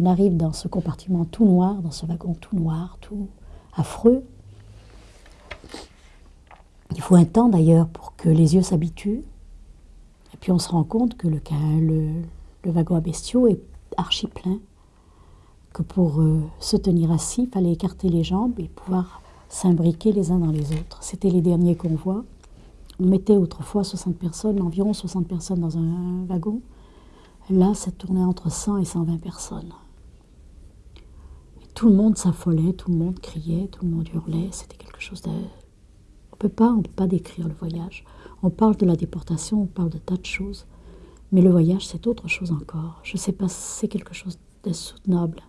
On arrive dans ce compartiment tout noir, dans ce wagon tout noir, tout affreux. Il faut un temps d'ailleurs pour que les yeux s'habituent. Et puis on se rend compte que le, wagon à bestiaux est archi plein. Que pour euh, se tenir assis, il fallait écarter les jambes et pouvoir s'imbriquer les uns dans les autres. C'était les derniers convois. On mettait autrefois 60 personnes, environ 60 personnes dans un wagon. Là, ça tournait entre 100 et 120 personnes. Tout le monde s'affolait, tout le monde criait, tout le monde hurlait. C'était quelque chose de... On peut pas, on peut pas décrire le voyage. On parle de la déportation, on parle de tas de choses. Mais le voyage, c'est autre chose encore. Je sais pas, c'est quelque chose d'insoutenable.